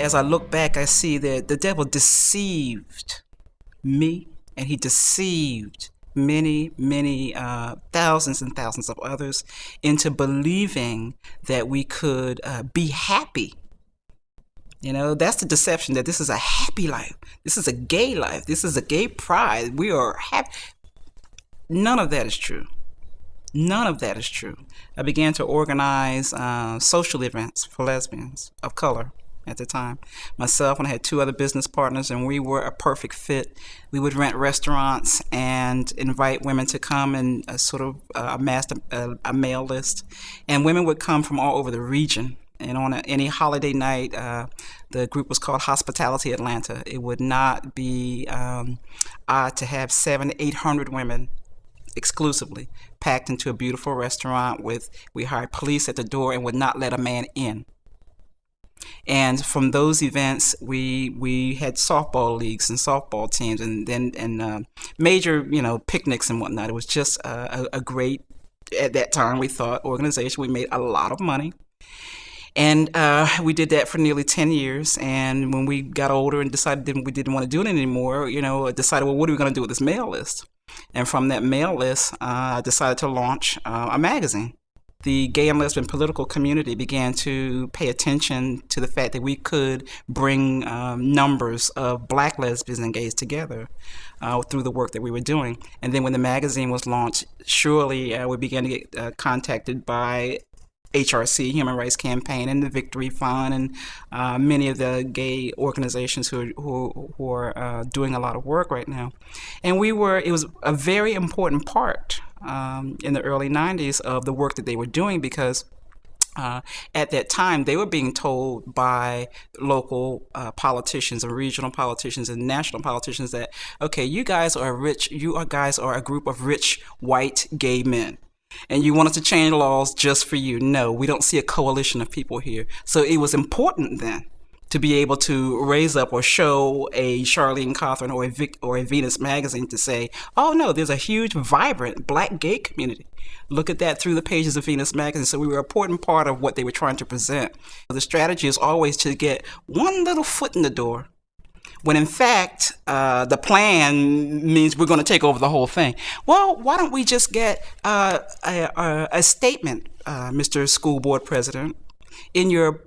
as I look back, I see that the devil deceived me and he deceived many, many uh, thousands and thousands of others into believing that we could uh, be happy. You know, that's the deception that this is a happy life. This is a gay life. This is a gay pride. We are happy. None of that is true. None of that is true. I began to organize uh, social events for lesbians of color at the time. Myself and I had two other business partners, and we were a perfect fit. We would rent restaurants and invite women to come and uh, sort of uh, amass a, a, mail list. And women would come from all over the region. And on a, any holiday night, uh, the group was called Hospitality Atlanta. It would not be um, odd to have seven, eight hundred women exclusively packed into a beautiful restaurant with we hired police at the door and would not let a man in and from those events we we had softball leagues and softball teams and then and uh, major you know picnics and whatnot it was just a, a, great at that time we thought organization we made a lot of money and uh, we did that for nearly 10 years. And when we got older and decided that we didn't want to do it anymore, you know, decided, well, what are we going to do with this mail list? And from that mail list, uh, I decided to launch uh, a magazine. The gay and lesbian political community began to pay attention to the fact that we could bring um, numbers of black lesbians and gays together uh, through the work that we were doing. And then when the magazine was launched, surely uh, we began to get uh, contacted by HRC, Human Rights Campaign, and the Victory Fund, and uh, many of the gay organizations who are, who, who are uh, doing a lot of work right now. And we were, it was a very important part um, in the early 90s of the work that they were doing because uh, at that time, they were being told by local uh, politicians and regional politicians and national politicians that, okay, you guys are rich, you are guys are a group of rich white gay men and you wanted to change laws just for you. No, we don't see a coalition of people here. So it was important then to be able to raise up or show a Charlene Cothran or a, Vic, or a Venus magazine to say, oh no, there's a huge, vibrant black gay community. Look at that through the pages of Venus magazine. So we were an important part of what they were trying to present. The strategy is always to get one little foot in the door when in fact uh, the plan means we're going to take over the whole thing. Well, why don't we just get uh, a, a, a, statement, uh, Mr. School Board President, in your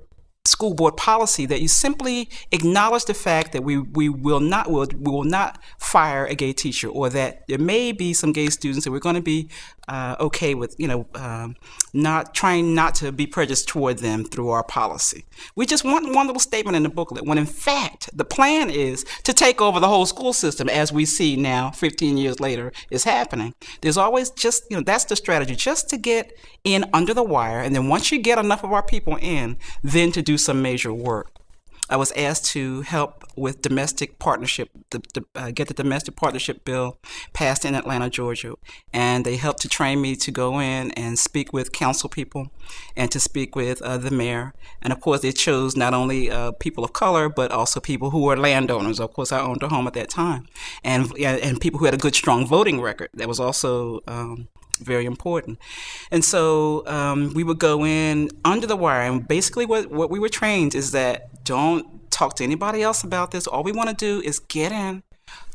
school board policy that you simply acknowledge the fact that we, we will not will, we will not fire a gay teacher or that there may be some gay students that we're going to be uh, okay with you know um, not trying not to be prejudiced toward them through our policy. We just want one little statement in the booklet when in fact the plan is to take over the whole school system as we see now 15 years later is happening. There's always just you know that's the strategy just to get in under the wire and then once you get enough of our people in then to do some major work. I was asked to help with domestic partnership, the, the, uh, get the domestic partnership bill passed in Atlanta, Georgia. And they helped to train me to go in and speak with council people and to speak with uh, the mayor. And of course, they chose not only uh, people of color, but also people who were landowners. Of course, I owned a home at that time. And, and people who had a good, strong voting record. That was also um, very important. And so um, we would go in under the wire, and basically what, what we were trained is that don't talk to anybody else about this. All we want to do is get in,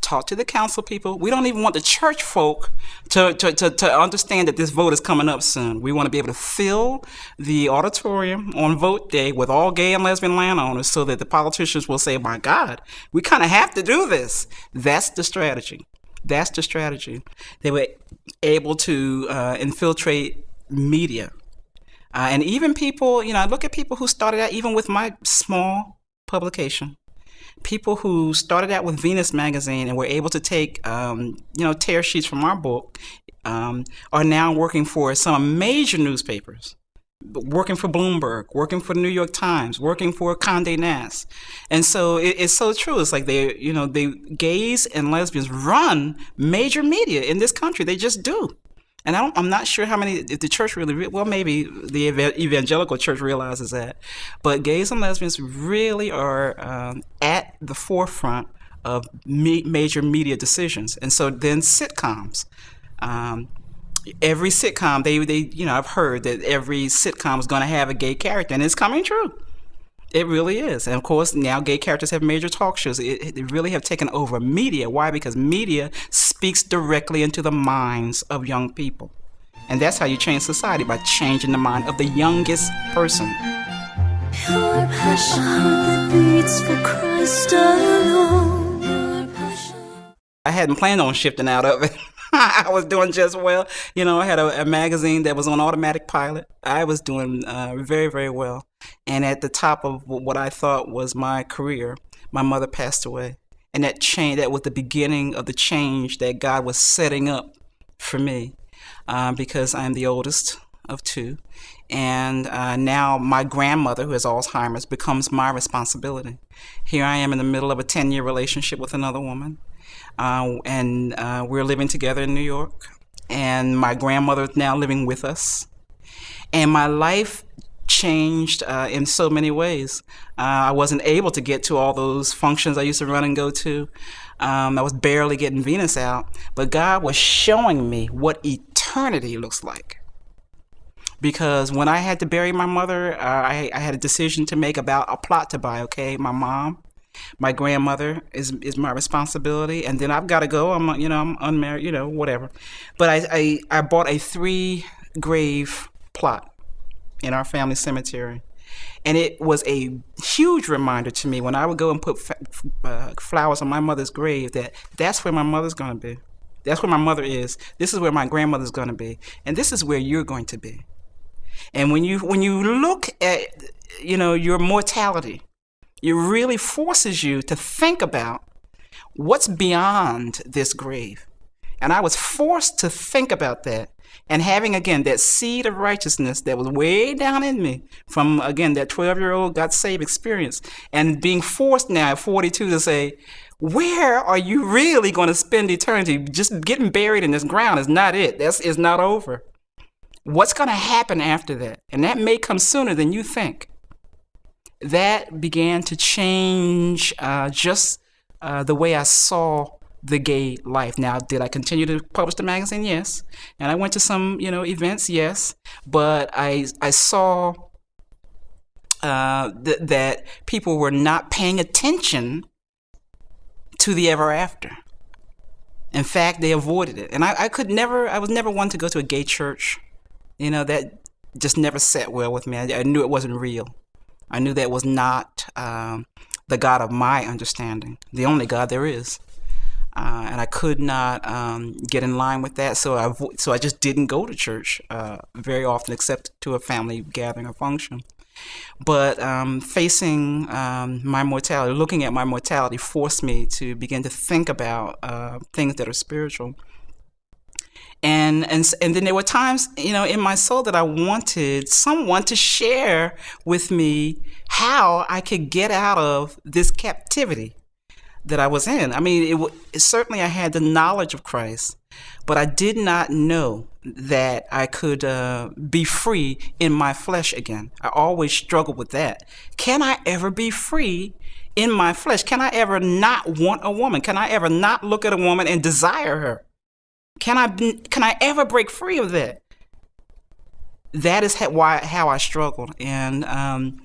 talk to the council people. We don't even want the church folk to, to, to, to, understand that this vote is coming up soon. We want to be able to fill the auditorium on vote day with all gay and lesbian landowners so that the politicians will say, my God, we kind of have to do this. That's the strategy. That's the strategy. They were able to uh, infiltrate media. Uh, and even people, you know, I look at people who started out even with my small publication. People who started out with Venus magazine and were able to take, um, you know, tear sheets from our book um, are now working for some major newspapers working for Bloomberg, working for the New York Times, working for Condé Nast. And so it, it's so true. It's like they, you know, they gays and lesbians run major media in this country. They just do. And I am not sure how many, if the church really, well, maybe the evangelical church realizes that. But gays and lesbians really are um, at the forefront of major media decisions. And so then sitcoms. Um, every sitcom they they you know I've heard that every sitcom is going to have a gay character and it's coming true. It really is. And of course, now gay characters have major talk shows. It, they really have taken over media. Why? Because media speaks directly into the minds of young people. And that's how you change society by changing the mind of the youngest person. Pure passion that beats for Christ alone. I hadn't planned on shifting out of it. I was doing just well. You know, I had a, a, magazine that was on automatic pilot. I was doing uh, very, very well. And at the top of what I thought was my career, my mother passed away. And that change, that was the beginning of the change that God was setting up for me uh, because I'm the oldest of two. And uh, now my grandmother, who has Alzheimer's, becomes my responsibility. Here I am in the middle of a 10 year relationship with another woman uh, and uh, we're living together in New York. And my grandmother is now living with us. And my life changed uh, in so many ways. Uh, I wasn't able to get to all those functions I used to run and go to. Um, I was barely getting Venus out, but God was showing me what eternity looks like. Because when I had to bury my mother, uh, I, I, had a decision to make about a plot to buy. Okay, my mom, my grandmother is is my responsibility, and then I've got to go. I'm you know I'm unmarried, you know whatever. But I I, I bought a three grave plot in our family cemetery. And it was a huge reminder to me when I would go and put uh, flowers on my mother's grave that that's where my mother's going to be. That's where my mother is. This is where my grandmother's going to be. And this is where you're going to be. And when you when you look at you know your mortality, it really forces you to think about what's beyond this grave. And I was forced to think about that. And having, again, that seed of righteousness that was way down in me from, again, that 12 year old got saved experience. And being forced now at 42 to say, where are you really going to spend eternity? Just getting buried in this ground is not it. That's is not over. What's going to happen after that? And that may come sooner than you think that began to change uh, just uh, the way I saw the gay life. Now, did I continue to publish the magazine? Yes, and I went to some you know events. Yes, but I I saw uh, th- that people were not paying attention to the ever after. In fact, they avoided it, and I, I could never. I was never one to go to a gay church. You know that just never sat well with me. I, I knew it wasn't real. I knew that was not um, the God of my understanding, the only God there is. Uh, and I could not um, get in line with that, so I so I just didn't go to church uh, very often, except to a family gathering or function. But um, facing um, my mortality, looking at my mortality, forced me to begin to think about uh, things that are spiritual and and and then there were times you know in my soul that I wanted someone to share with me how I could get out of this captivity that I was in. I mean, it, it, certainly I had the knowledge of Christ, but I did not know that I could uh, be free in my flesh again. I always struggled with that. Can I ever be free in my flesh? Can I ever not want a woman? Can I ever not look at a woman and desire her? Can I can I ever break free of that? That is how, why how I struggled, and um,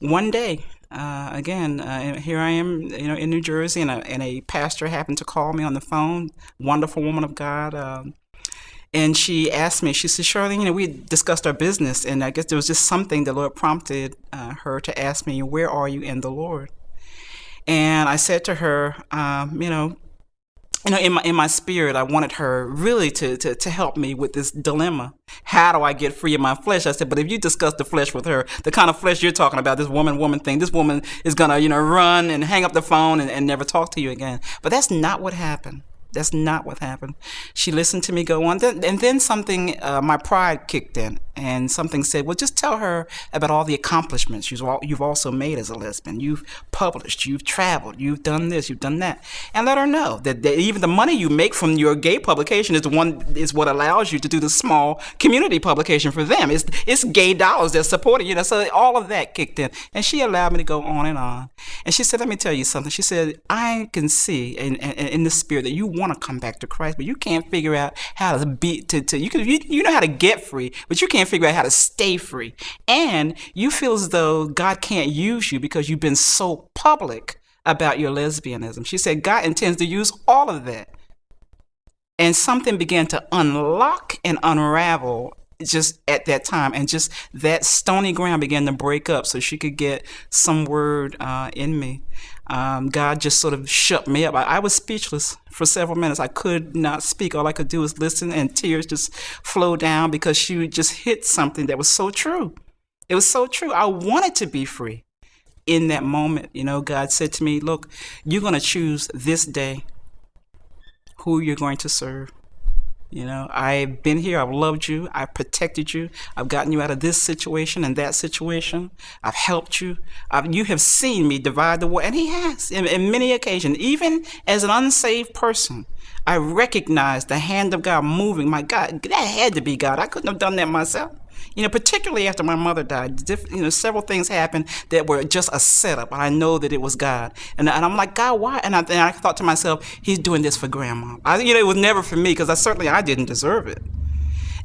one day, uh, again, uh, here I am, you know, in New Jersey, and a, and a pastor happened to call me on the phone. Wonderful woman of God. Um, and she asked me, she said, Charlene, you know, we discussed our business, and I guess there was just something the Lord prompted uh, her to ask me, Where are you in the Lord? And I said to her, um, You know, you know, in my in my spirit, I wanted her really to, to to help me with this dilemma. How do I get free of my flesh? I said, but if you discuss the flesh with her, the kind of flesh you're talking about, this woman woman thing, this woman is gonna you know run and hang up the phone and, and never talk to you again. But that's not what happened. That's not what happened. She listened to me go on, and then something, uh, my pride kicked in, and something said, "Well, just tell her about all the accomplishments you've also made as a lesbian. You've published, you've traveled, you've done this, you've done that, and let her know that, that even the money you make from your gay publication is one is what allows you to do the small community publication for them. It's it's gay dollars that support you know. So all of that kicked in, and she allowed me to go on and on. And she said, "Let me tell you something." She said, "I can see in in, in the spirit that you." Want to come back to Christ, but you can't figure out how to be to, to you can you, you know how to get free, but you can't figure out how to stay free. And you feel as though God can't use you because you've been so public about your lesbianism. She said God intends to use all of that. And something began to unlock and unravel just at that time and just that stony ground began to break up so she could get some word uh, in me. Um, god just sort of shut me up. I, I, was speechless for several minutes. I could not speak. All i could do was listen and tears just flow down because she just hit something that was so true. It was so true. I wanted to be free in that moment. You know god said to me look you're going to choose this day who you're going to serve you know, I've been here. I've loved you. I've protected you. I've gotten you out of this situation and that situation. I've helped you. I've, you have seen me divide the world, and He has in, in many occasions. Even as an unsaved person, I recognize the hand of God moving. My God, that had to be God. I couldn't have done that myself. You know, particularly after my mother died, you know, several things happened that were just a setup. I know that it was God. And, and I'm like, God, why? And I, and I thought to myself, he's doing this for grandma. I, you know, it was never for me because I certainly, I didn't deserve it.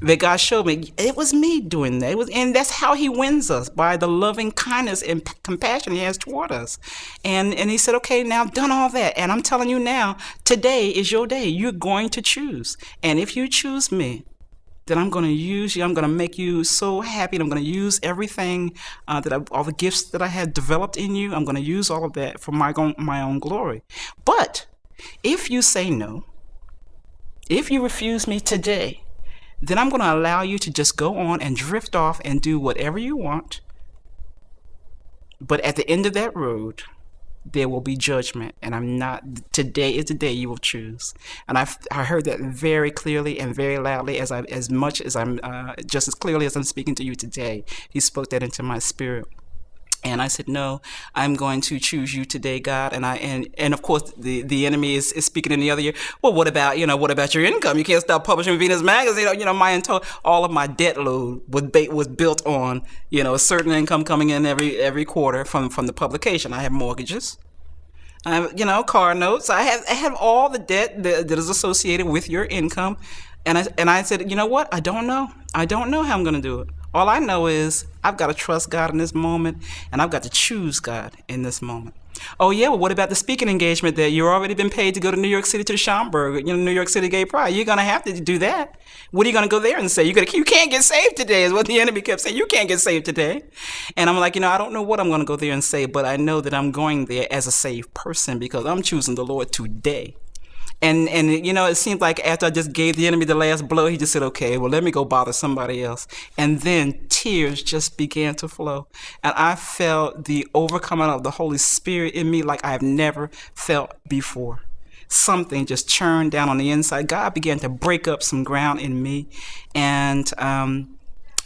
But God showed me it was me doing that. It was, and that's how He wins us by the loving kindness and compassion He has toward us. And and He said, "Okay, now I've done all that, and I'm telling you now, today is your day. You're going to choose, and if you choose me, that I'm going to use you. I'm going to make you so happy. And I'm going to use everything uh, that I, all the gifts that I have developed in you. I'm going to use all of that for my own, my own glory. But if you say no, if you refuse me today, then I'm going to allow you to just go on and drift off and do whatever you want. But at the end of that road, there will be judgment and i'm not today is the day you will choose. And i i heard that very clearly and very loudly as i as much as i'm uh, just as clearly as i'm speaking to you today. He spoke that into my spirit and I said, no, I'm going to choose you today, God. And I, and, and of course the, the enemy is, is speaking in the other year. Well, what about, you know, what about your income? You can't stop publishing Venus magazine. You know, my entire, all of my debt load was, was built on, you know, a certain income coming in every, every quarter from, from the publication. I have mortgages. I have, you know, car notes. I have, I have all the debt that, that is associated with your income. And I, and I said, you know what? I don't know. I don't know how I'm going to do it. All I know is I've got to trust God in this moment, and I've got to choose God in this moment. Oh yeah, well, what about the speaking engagement that you've already been paid to go to New York City to the Schomburg, you know, New York City Gay Pride? You're gonna have to do that. What are you gonna go there and say? You gonna you can't get saved today is what the enemy kept saying. You can't get saved today, and I'm like, you know, I don't know what I'm gonna go there and say, but I know that I'm going there as a saved person because I'm choosing the Lord today. And and you know, it seemed like after I just gave the enemy the last blow, he just said, "Okay, well, let me go bother somebody else." And then tears just began to flow, and I felt the overcoming of the Holy Spirit in me like I have never felt before. Something just churned down on the inside. God began to break up some ground in me, and um,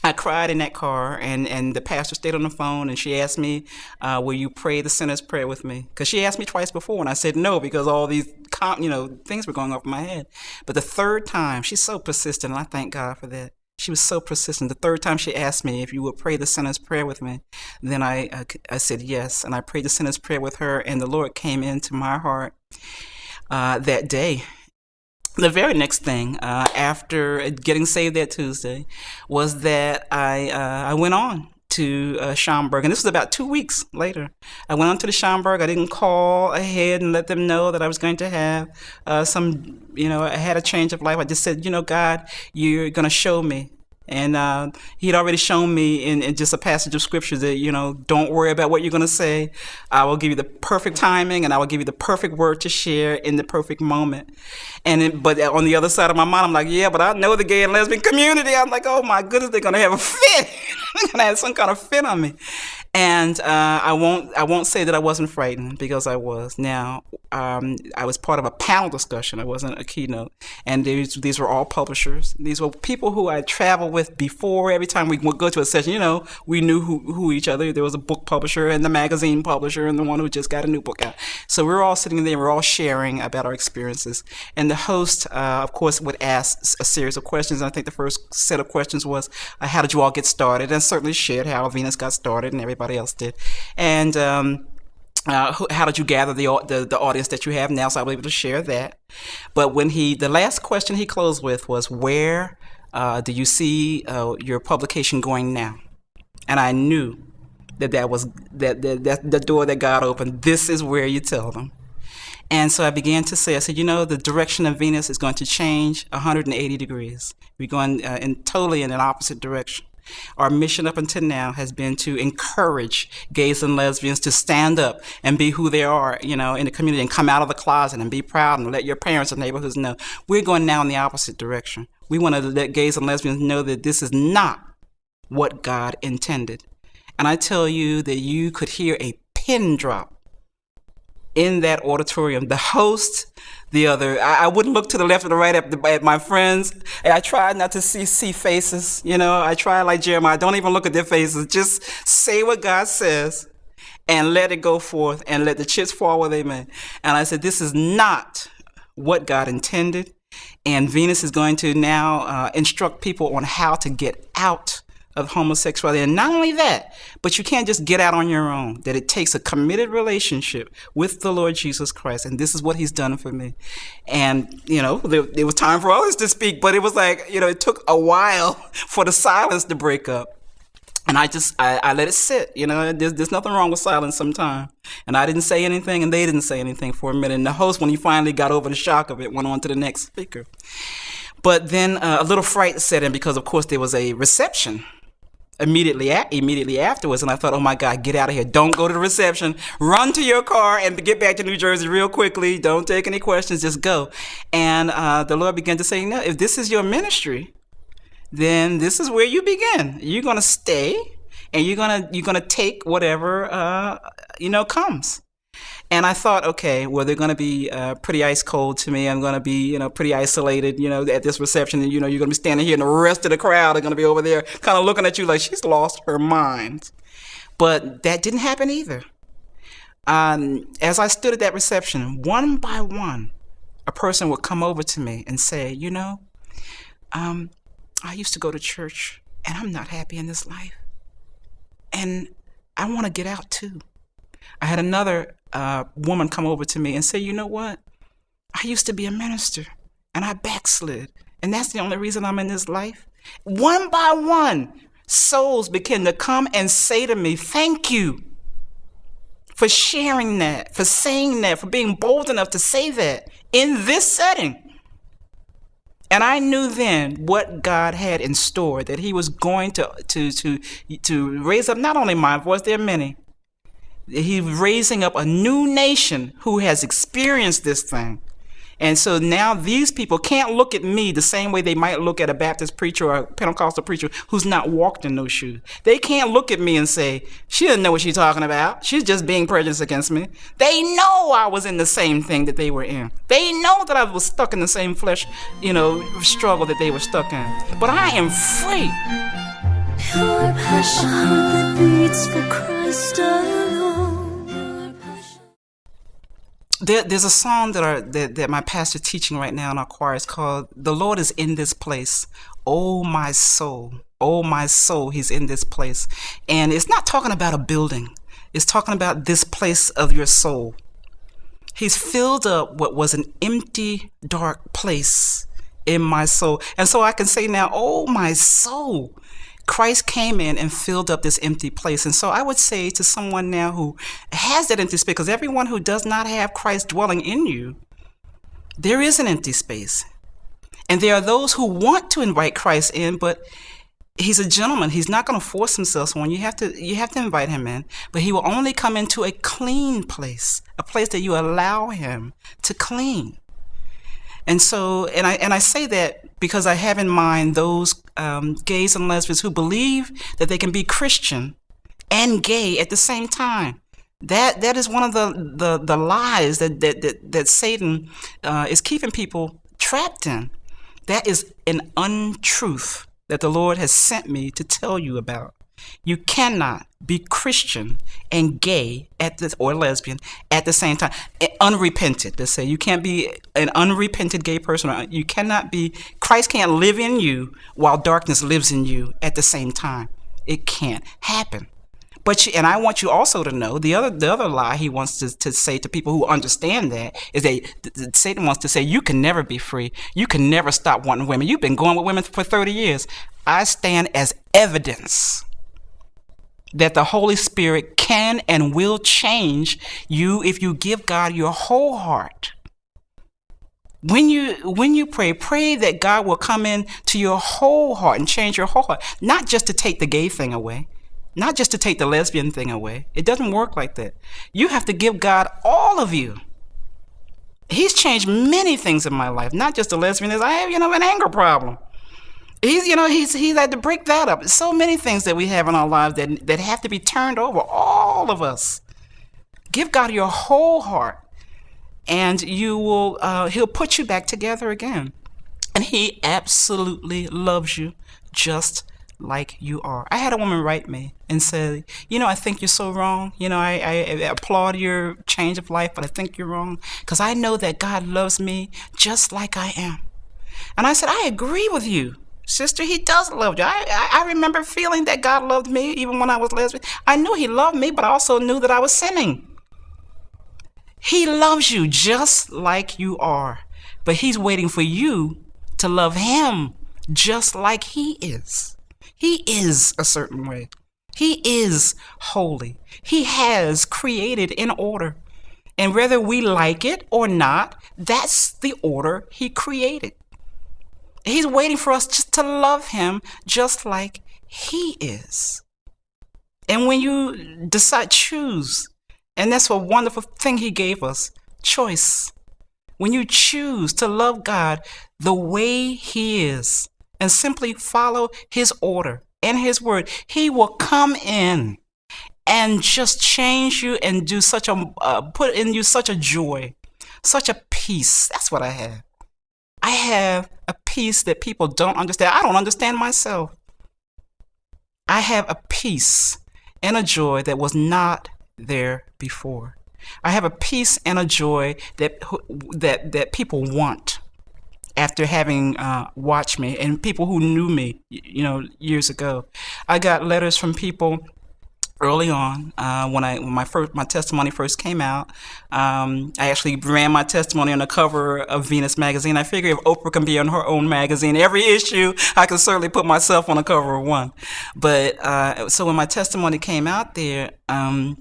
I cried in that car, and, and the pastor stayed on the phone, and she asked me, uh, "Will you pray the sinner's prayer with me?" Because she asked me twice before, and I said no because all these, com- you know, things were going off in my head. But the third time, she's so persistent, and I thank God for that. She was so persistent. The third time she asked me if you would pray the sinner's prayer with me, then I, I, I said yes, and I prayed the sinner's prayer with her, and the Lord came into my heart uh, that day the very next thing uh, after getting saved that Tuesday was that I uh, I went on to uh, Schomburg, and this was about two weeks later. I went on to the Schomburg. I didn't call ahead and let them know that I was going to have uh, some, you know, I had a change of life. I just said, you know, God, you're going to show me and uh, he had already shown me in, in, just a passage of scripture that, you know, don't worry about what you're going to say. I will give you the perfect timing and I will give you the perfect word to share in the perfect moment. And it, but on the other side of my mind, I'm like, yeah, but I know the gay and lesbian community. I'm like, oh my goodness, they're going to have a fit. they're going to have some kind of fit on me. And uh, I won't I won't say that I wasn't frightened because I was. Now um, I was part of a panel discussion. I wasn't a keynote, and these these were all publishers. These were people who I traveled with before. Every time we would go to a session, you know, we knew who, who each other. There was a book publisher and the magazine publisher and the one who just got a new book out. So we were all sitting there. We we're all sharing about our experiences. And the host, uh, of course, would ask a series of questions. And I think the first set of questions was, uh, "How did you all get started?" And certainly shared how Venus got started and everybody everybody else did. And um, uh, how did you gather the, the, the audience that you have now? So I was able to share that. But when he, the last question he closed with was, "Where uh, do you see uh, your publication going now?" And I knew that that was that, that, that the door that God opened. This is where you tell them. And so I began to say, I said, you know, the direction of Venus is going to change 180 degrees. We're going uh, in totally in an opposite direction. Our mission up until now has been to encourage gays and lesbians to stand up and be who they are, you know, in the community and come out of the closet and be proud and let your parents and neighborhoods know. We're going now in the opposite direction. We want to let gays and lesbians know that this is not what God intended. And I tell you that you could hear a pin drop in that auditorium. The host, the other, I, I, wouldn't look to the left or the right at, the, at my friends. And I tried not to see, see faces. You know, I try like Jeremiah, don't even look at their faces. Just say what God says and let it go forth and let the chips fall where they may. And I said, this is not what God intended. And Venus is going to now uh, instruct people on how to get out of homosexuality. And not only that, but you can't just get out on your own, that it takes a committed relationship with the Lord Jesus Christ. And this is what he's done for me. And, you know, there, it was time for others to speak, but it was like, you know, it took a while for the silence to break up. And I just, I, I let it sit, you know, there's, there's nothing wrong with silence sometimes. And I didn't say anything and they didn't say anything for a minute. And the host, when he finally got over the shock of it, went on to the next speaker. But then uh, a little fright set in because, of course, there was a reception immediately at, immediately afterwards and I thought, "Oh my god, get out of here. Don't go to the reception. Run to your car and get back to New Jersey real quickly. Don't take any questions, just go." And uh, the Lord began to say, "No, if this is your ministry, then this is where you begin. You're to stay and you're to you're to take whatever uh, you know comes." And I thought, okay, well, they're going to be uh, pretty ice cold to me. I'm going to be, you know, pretty isolated, you know, at this reception. And, you know, you're going to be standing here and the rest of the crowd are going to be over there kind of looking at you like she's lost her mind. But that didn't happen either. Um, as I stood at that reception, one by one, a person would come over to me and say, you know, um, I used to go to church and I'm not happy in this life. And I want to get out too. I had another uh, woman come over to me and say, you know what? I used to be a minister and I backslid. And that's the only reason I'm in this life. One by one, souls began to come and say to me, thank you for sharing that, for saying that, for being bold enough to say that in this setting. And I knew then what God had in store, that he was going to, to, to, to raise up not only my voice, there are many, he's raising up a new nation who has experienced this thing. And so now these people can't look at me the same way they might look at a Baptist preacher or a Pentecostal preacher who's not walked in those shoes. They can't look at me and say, she doesn't know what she's talking about. She's just being prejudiced against me. They know I was in the same thing that they were in. They know that I was stuck in the same flesh, you know, struggle that they were stuck in. But I am free. Pure passion that beats for Christ there, there's a song that, our, that, that my pastor teaching right now in our choir is called "The Lord is in this place." Oh my soul, oh my soul, He's in this place, and it's not talking about a building. It's talking about this place of your soul. He's filled up what was an empty, dark place in my soul, and so I can say now, "Oh my soul." Christ came in and filled up this empty place. And so I would say to someone now who has that empty space, because everyone who does not have Christ dwelling in you, there is an empty space. And there are those who want to invite Christ in, but he's a gentleman. He's not going to force himself on you. Have to you have to invite him in, but he will only come into a clean place, a place that you allow him to clean. And so, and I and I say that because I have in mind those um, gays and lesbians who believe that they can be Christian and gay at the same time. That that is one of the the, the lies that that that, that Satan uh, is keeping people trapped in. That is an untruth that the Lord has sent me to tell you about. You cannot be Christian and gay at this or lesbian at the same time. Eh, unrepented, let's say. You can't be an unrepented gay person. Uh, you cannot be Christ can't live in you while darkness lives in you at the same time. It can't happen. But you, and I want you also to know the other the other lie he wants to, to say to people who understand that is that th- th- Satan wants to say you can never be free. You can never stop wanting women. You've been going with women for 30 years. I stand as evidence that the Holy Spirit can and will change you if you give God your whole heart. When you when you pray, pray that God will come in to your whole heart and change your whole heart, not just to take the gay thing away, not just to take the lesbian thing away. It doesn't work like that. You have to give God all of you. He's changed many things in my life, not just the lesbianism. I have, you know, an anger problem. He's, you know, he's he's had to break that up. So many things that we have in our lives that that have to be turned over. All of us. Give God your whole heart and you will uh, he'll put you back together again and he absolutely loves you just like you are i had a woman write me and say you know i think you're so wrong you know i, I, I applaud your change of life but i think you're wrong because i know that god loves me just like i am and i said i agree with you sister he does love you I, I, I remember feeling that god loved me even when i was lesbian i knew he loved me but i also knew that i was sinning he loves you just like you are, but He's waiting for you to love Him just like He is. He is a certain way. He is holy. He has created in order. And whether we like it or not, that's the order He created. He's waiting for us just to love Him just like He is. And when you decide, choose and that's a wonderful thing He gave us choice. When you choose to love God the way He is and simply follow His order and His word, He will come in and just change you and do such a, uh, put in you such a joy, such a peace. That's what I have. I have a peace that people don't understand. I don't understand myself. I have a peace and a joy that was not there before. I have a peace and a joy that that that people want after having uh, watched me and people who knew me, you know, years ago. I got letters from people early on uh, when I when my first my testimony first came out. Um, I actually ran my testimony on the cover of Venus magazine. I figure if Oprah can be on her own magazine every issue, I can certainly put myself on the cover of one. But uh, so when my testimony came out there. Um,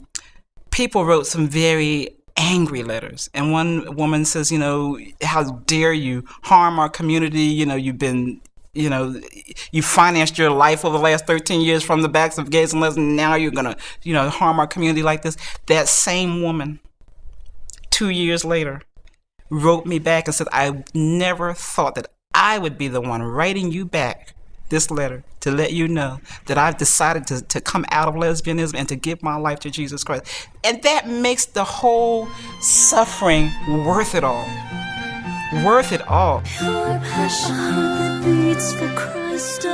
people wrote some very angry letters. And one woman says, you know, how dare you harm our community? You know, you've been, you know, you financed your life over the last 13 years from the backs of gays and lesbians. Now you're going to, you know, harm our community like this. That same woman, two years later, wrote me back and said, I never thought that I would be the one writing you back this letter to let you know that I've decided to, to come out of lesbianism and to give my life to Jesus Christ. And that makes the whole suffering worth it all. Worth it all. Beats for Christ